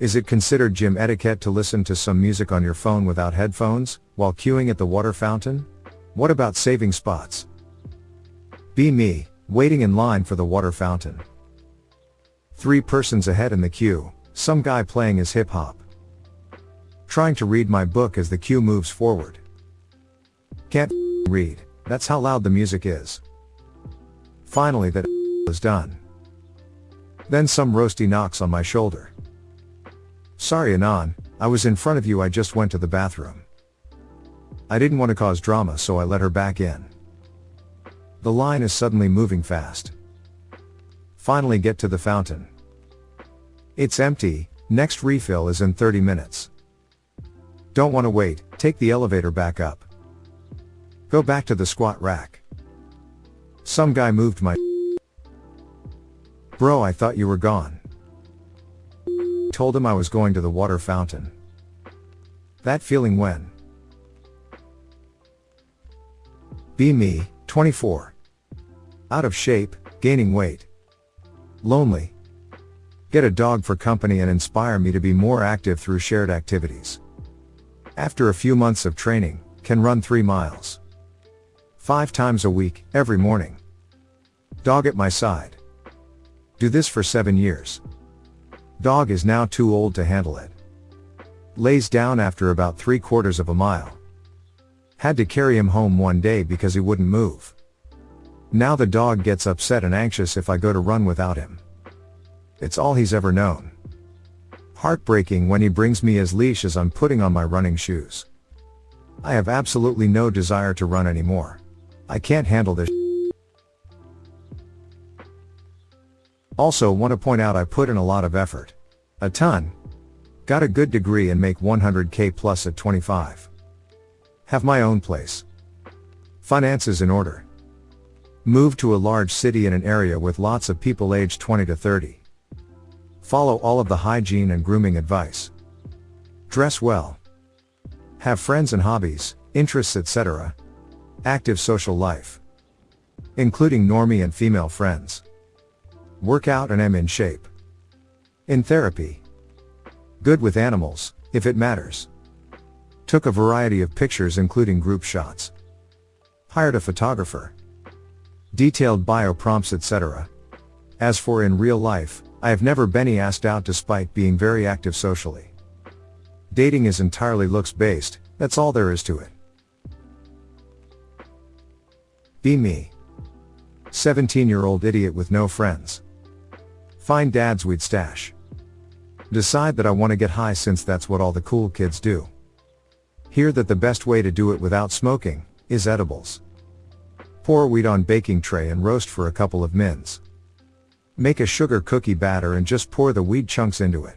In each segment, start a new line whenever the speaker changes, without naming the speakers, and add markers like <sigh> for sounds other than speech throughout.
Is it considered gym etiquette to listen to some music on your phone without headphones, while queuing at the water fountain? What about saving spots? Be me, waiting in line for the water fountain. Three persons ahead in the queue, some guy playing his hip hop. Trying to read my book as the queue moves forward. Can't <laughs> read, that's how loud the music is. Finally that <laughs> is done. Then some roasty knocks on my shoulder. Sorry Anon, I was in front of you I just went to the bathroom. I didn't want to cause drama so I let her back in. The line is suddenly moving fast. Finally get to the fountain. It's empty, next refill is in 30 minutes. Don't want to wait, take the elevator back up. Go back to the squat rack. Some guy moved my <laughs> Bro I thought you were gone. Told him I was going to the water fountain. That feeling when? Be me, 24. Out of shape, gaining weight. Lonely. Get a dog for company and inspire me to be more active through shared activities. After a few months of training, can run 3 miles. 5 times a week, every morning. Dog at my side. Do this for 7 years. Dog is now too old to handle it. Lays down after about 3 quarters of a mile. Had to carry him home one day because he wouldn't move. Now the dog gets upset and anxious if I go to run without him. It's all he's ever known. Heartbreaking when he brings me his leash as I'm putting on my running shoes. I have absolutely no desire to run anymore. I can't handle this. Also want to point out I put in a lot of effort. A ton. Got a good degree and make 100k plus at 25. Have my own place. Finances in order. Move to a large city in an area with lots of people aged 20 to 30. Follow all of the hygiene and grooming advice. Dress well. Have friends and hobbies, interests etc. Active social life. Including normie and female friends. Work out and am in shape. In therapy. Good with animals, if it matters. Took a variety of pictures including group shots. Hired a photographer. Detailed bio prompts etc. As for in real life, I have never been asked out despite being very active socially. Dating is entirely looks based, that's all there is to it. Be me. 17 year old idiot with no friends. Find dad's we'd stash. Decide that I want to get high since that's what all the cool kids do. Hear that the best way to do it without smoking, is edibles. Pour weed on baking tray and roast for a couple of mins. Make a sugar cookie batter and just pour the weed chunks into it.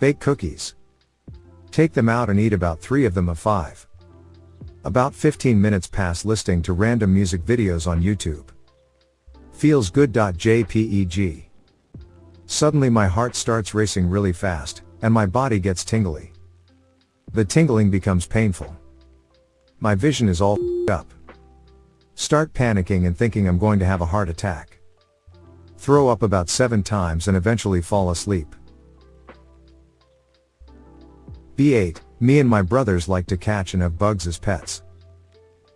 Bake cookies. Take them out and eat about 3 of them of 5. About 15 minutes pass listening to random music videos on YouTube. Feels good.jpeg. Suddenly my heart starts racing really fast, and my body gets tingly. The tingling becomes painful. My vision is all up. Start panicking and thinking I'm going to have a heart attack. Throw up about 7 times and eventually fall asleep. B8, me and my brothers like to catch and have bugs as pets.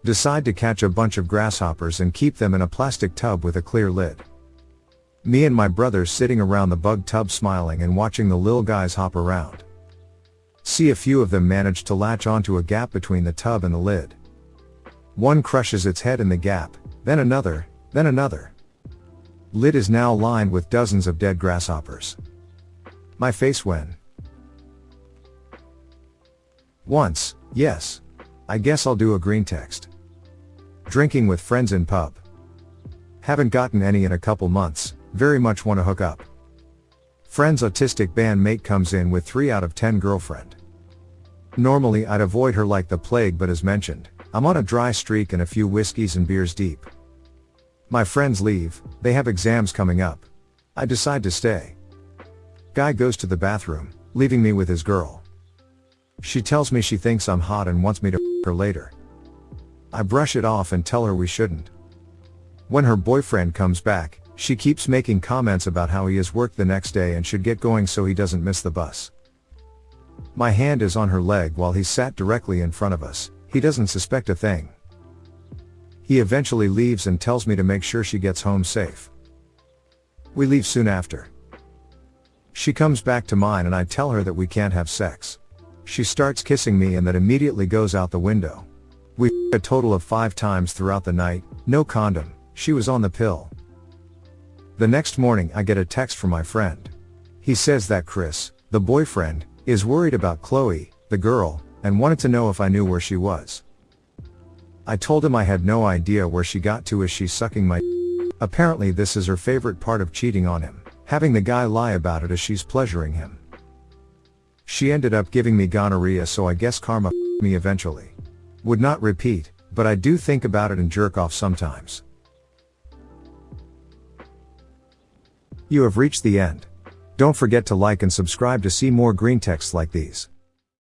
Decide to catch a bunch of grasshoppers and keep them in a plastic tub with a clear lid. Me and my brothers sitting around the bug tub smiling and watching the lil guys hop around. See a few of them manage to latch onto a gap between the tub and the lid. One crushes its head in the gap, then another, then another. Lid is now lined with dozens of dead grasshoppers. My face when. Once, yes. I guess I'll do a green text. Drinking with friends in pub. Haven't gotten any in a couple months, very much want to hook up. Friend's autistic bandmate comes in with 3 out of 10 girlfriend. Normally I'd avoid her like the plague but as mentioned, I'm on a dry streak and a few whiskeys and beers deep. My friends leave, they have exams coming up. I decide to stay. Guy goes to the bathroom, leaving me with his girl. She tells me she thinks I'm hot and wants me to her later. I brush it off and tell her we shouldn't. When her boyfriend comes back, She keeps making comments about how he has work the next day and should get going so he doesn't miss the bus. My hand is on her leg while he's sat directly in front of us, he doesn't suspect a thing. He eventually leaves and tells me to make sure she gets home safe. We leave soon after. She comes back to mine and I tell her that we can't have sex. She starts kissing me and that immediately goes out the window. We a total of five times throughout the night, no condom, she was on the pill. The next morning I get a text from my friend. He says that Chris, the boyfriend, is worried about Chloe, the girl, and wanted to know if I knew where she was. I told him I had no idea where she got to as she's sucking my Apparently this is her favorite part of cheating on him, having the guy lie about it as she's pleasuring him. She ended up giving me gonorrhea so I guess karma <laughs> me eventually. Would not repeat, but I do think about it and jerk off sometimes. You have reached the end. Don't forget to like and subscribe to see more green texts like these.